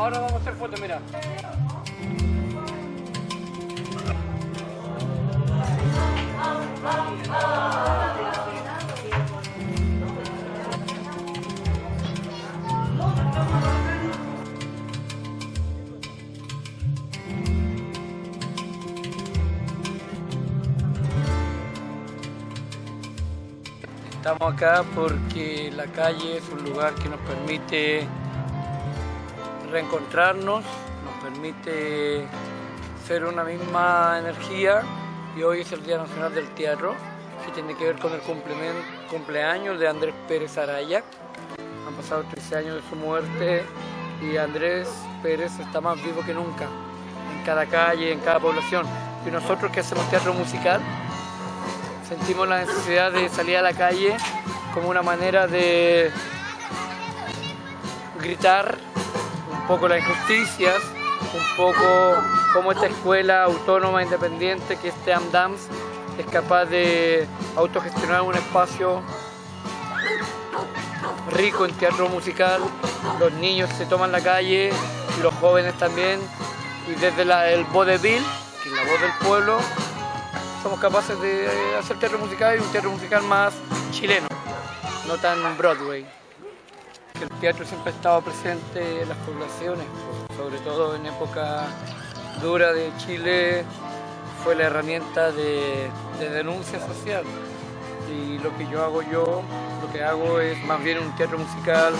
Ahora vamos a hacer fotos, mira. Estamos acá porque la calle es un lugar que nos permite reencontrarnos, nos permite ser una misma energía y hoy es el Día Nacional del Teatro que tiene que ver con el cumpleaños de Andrés Pérez Araya. Han pasado 13 años de su muerte y Andrés Pérez está más vivo que nunca en cada calle, en cada población. Y nosotros que hacemos teatro musical sentimos la necesidad de salir a la calle como una manera de gritar poco las injusticias, un poco como esta escuela autónoma independiente que es Team Dance es capaz de autogestionar un espacio rico en teatro musical, los niños se toman la calle, los jóvenes también, y desde el vodevil, que es la voz del pueblo, somos capaces de hacer teatro musical y un teatro musical más chileno, no tan Broadway. El teatro siempre ha estado presente en las poblaciones, sobre todo en época dura de Chile, fue la herramienta de, denuncia social. Y lo que yo hago yo, lo que hago es más bien un teatro musical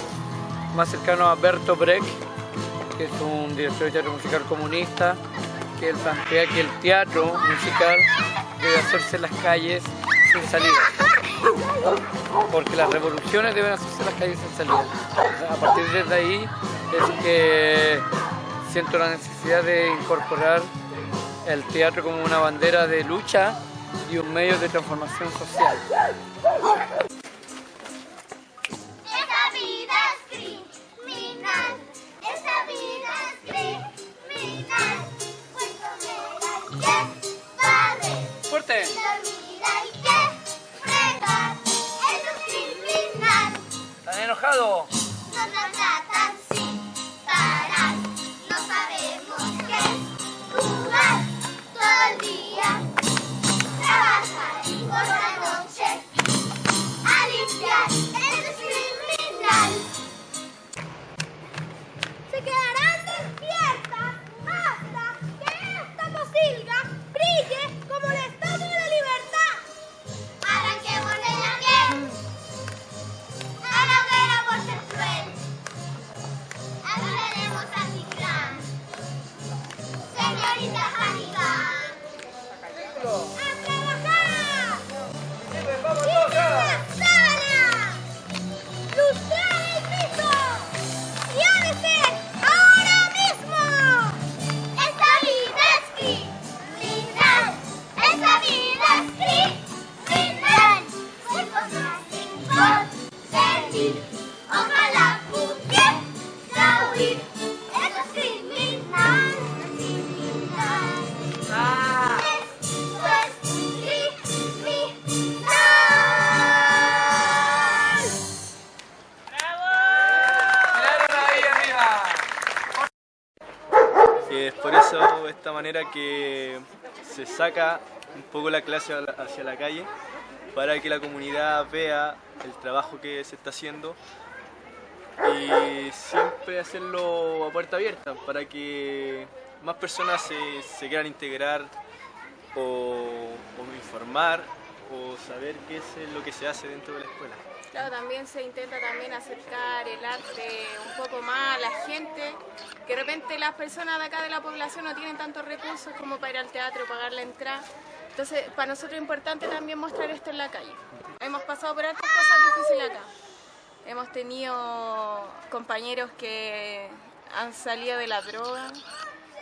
más cercano a Berto Brecht, que es un director de teatro musical comunista, que él plantea que el teatro musical debe hacerse en las calles sin salida. Porque las revoluciones deben hacerse en las calles sin salida. A partir de ahí es que siento la necesidad de incorporar el teatro como una bandera de lucha y un medio de transformación social. Enojado? Honey, the honey Harita. Eso esta manera que se saca un poco la clase hacia la calle para que la comunidad vea el trabajo que se está haciendo y siempre hacerlo a puerta abierta para que más personas se, quieran integrar o informar o saber qué es lo que se hace dentro de la escuela. Claro, también se intenta también acercar el arte un poco más a la gente, que de repente las personas de acá de la población no tienen tantos recursos como para ir al teatro, pagar la entrada. Entonces, para nosotros es importante también mostrar esto en la calle. Hemos pasado por hartas cosas difíciles acá. Hemos tenido compañeros que han salido de la droga,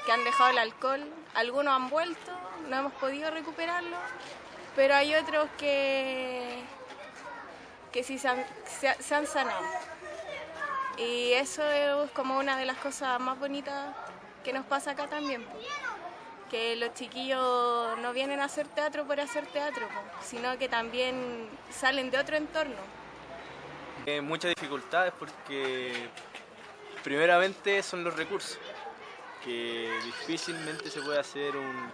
que han dejado el alcohol, algunos han vuelto, no hemos podido recuperarlo, pero hay otros que que sí se han, sanado. Y eso es como una de las cosas más bonitas que nos pasa acá también. Que los chiquillos no vienen a hacer teatro por hacer teatro, sino que también salen de otro entorno. Eh, muchas dificultades porque Primeramente son los recursos, que difícilmente se puede hacer un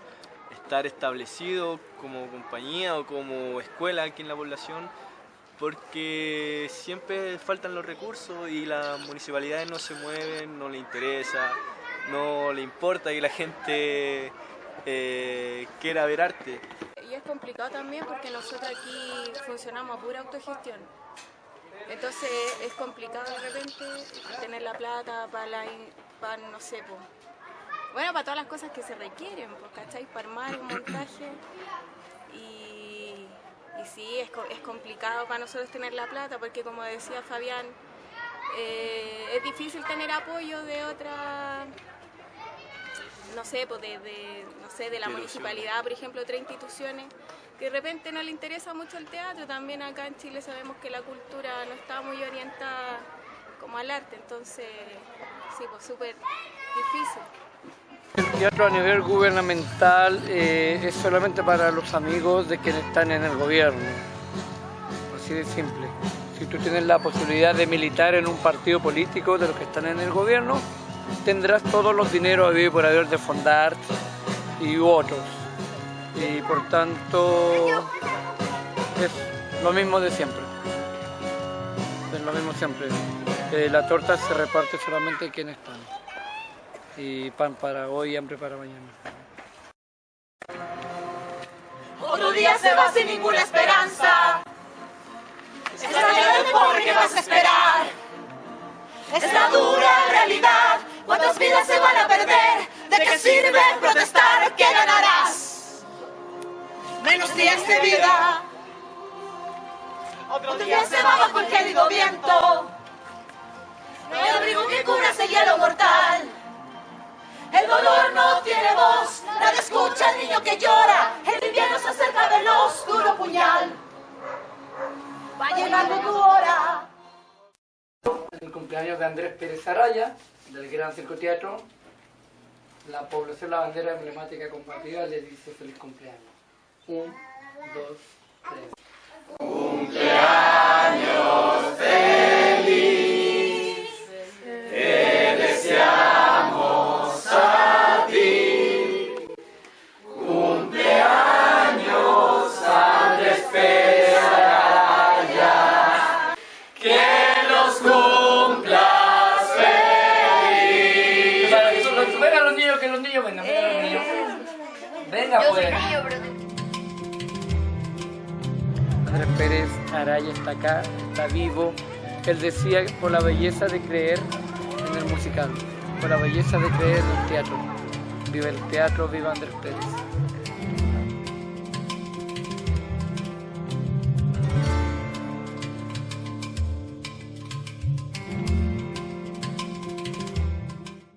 estar establecido como compañía o como escuela aquí en la población porque siempre faltan los recursos y las municipalidades no se mueven, no le interesa, no le importa que la gente eh, quiera ver arte. Y es complicado también porque nosotros aquí funcionamos a pura autogestión. Entonces es complicado de repente tener la plata para, la, para no sé, bueno, para todas las cosas que se requieren, pues, ¿cachai? Para armar un montaje y, y sí, es, es, complicado para nosotros tener la plata porque como decía Fabián, eh, es difícil tener apoyo de otra no sé, pues de, de, no sé, de la municipalidad, por ejemplo, otras instituciones, que de repente no le interesa mucho el teatro, también acá en Chile sabemos que la cultura no está muy orientada como al arte, entonces sí, pues súper difícil. El teatro a nivel gubernamental eh, es solamente para los amigos de quienes están en el gobierno, así de simple. Si tú tienes la posibilidad de militar en un partido político de los que están en el gobierno, tendrás todos los dineros a vivir por haber de Fondart y otros. Y por tanto es lo mismo de siempre. Es lo mismo siempre. Eh, la torta se reparte solamente quienes están. Y pan para hoy y hambre para mañana. Otro día se va sin ninguna esperanza. Vida del pobre que vas a esperar. Es la dura realidad ¿Cuántas vidas se van a perder? ¿De qué sirve protestar? ¿Qué ganarás? Menos días de vida. Otro día se va bajo el gélido viento. No hay abrigo que cubra ese hielo mortal. El dolor no tiene voz, nadie escucha al niño que llora. El invierno se acerca del oscuro puñal. Va llegando tu hora. El cumpleaños de Andrés Pérez Araya del Gran Circo Teatro, la población La Bandera Emblemática Combativa le dice feliz cumpleaños. Un, dos, tres. Cumpleaños los niños. Venga pues. Andrés Pérez Araya está acá, está vivo. Él decía por la belleza de creer en el musical, por la belleza de creer en el teatro. Viva el teatro, viva Andrés Pérez.